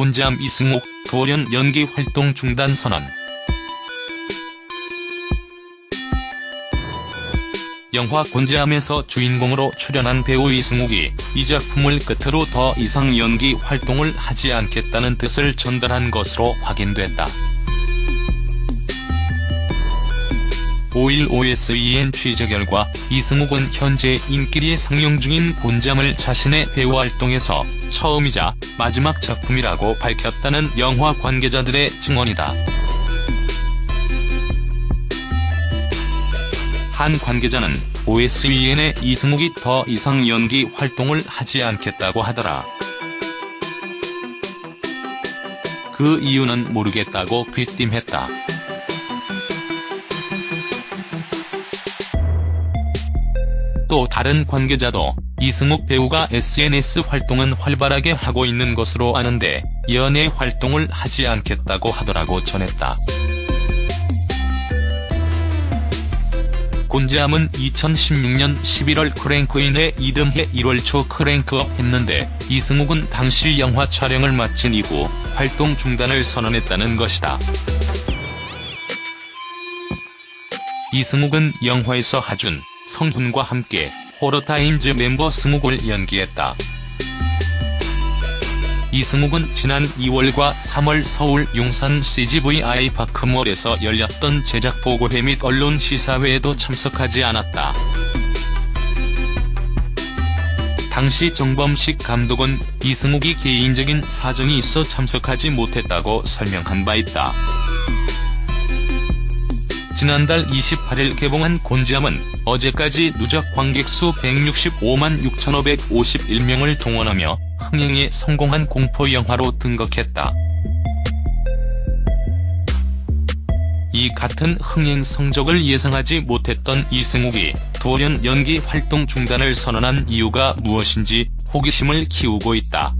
곤지암 이승욱, 돌연 연기 활동 중단 선언. 영화 곤지암에서 주인공으로 출연한 배우 이승욱이 이 작품을 끝으로 더 이상 연기 활동을 하지 않겠다는 뜻을 전달한 것으로 확인됐다. 5일 OSEN 취재 결과 이승욱은 현재 인기리에 상영 중인 곤잠을 자신의 배우 활동에서 처음이자 마지막 작품이라고 밝혔다는 영화 관계자들의 증언이다. 한 관계자는 OSEN의 이승욱이 더 이상 연기 활동을 하지 않겠다고 하더라. 그 이유는 모르겠다고 귀띔했다. 또 다른 관계자도 이승욱 배우가 SNS 활동은 활발하게 하고 있는 것으로 아는데 연예 활동을 하지 않겠다고 하더라고 전했다. 곤지암은 2016년 11월 크랭크인에 이듬해 1월 초 크랭크업 했는데 이승욱은 당시 영화 촬영을 마친 이후 활동 중단을 선언했다는 것이다. 이승욱은 영화에서 하준, 성훈과 함께 호러타임즈 멤버 승욱을 연기했다. 이승욱은 지난 2월과 3월 서울 용산 CGVI 파크몰에서 열렸던 제작 보고회 및 언론 시사회에도 참석하지 않았다. 당시 정범식 감독은 이승욱이 개인적인 사정이 있어 참석하지 못했다고 설명한 바 있다. 지난달 28일 개봉한 곤지암은 어제까지 누적 관객수 165만 6,551명을 동원하며 흥행에 성공한 공포 영화로 등극했다. 이 같은 흥행 성적을 예상하지 못했던 이승욱이 돌연 연기 활동 중단을 선언한 이유가 무엇인지 호기심을 키우고 있다.